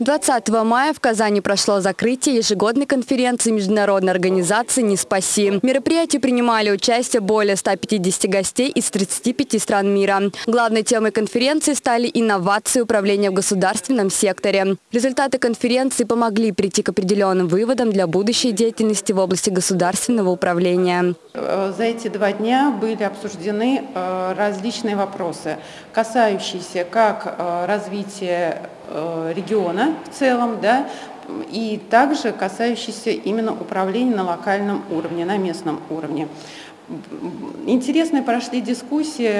20 мая в Казани прошло закрытие ежегодной конференции международной организации «Не спаси». В мероприятии принимали участие более 150 гостей из 35 стран мира. Главной темой конференции стали инновации управления в государственном секторе. Результаты конференции помогли прийти к определенным выводам для будущей деятельности в области государственного управления. Э, за эти два дня были обсуждены э, различные вопросы, касающиеся как э, развития региона в целом, да, и также касающиеся именно управления на локальном уровне, на местном уровне. Интересные прошли дискуссии,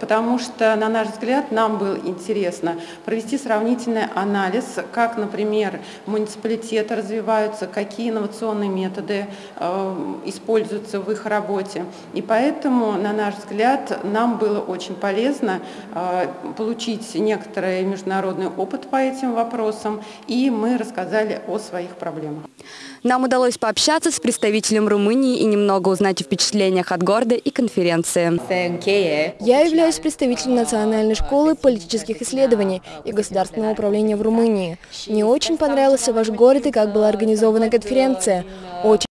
потому что, на наш взгляд, нам было интересно провести сравнительный анализ, как, например, муниципалитеты развиваются, какие инновационные методы э, используются в их работе. И поэтому, на наш взгляд, нам было очень полезно э, получить некоторый международный опыт по этим вопросам, и мы рассказали о своих проблемах. Нам удалось пообщаться с представителем Румынии и немного узнать о впечатлениях от города и конференции. Я являюсь представителем Национальной школы политических исследований и государственного управления в Румынии. Мне очень понравился ваш город и как была организована конференция. Очень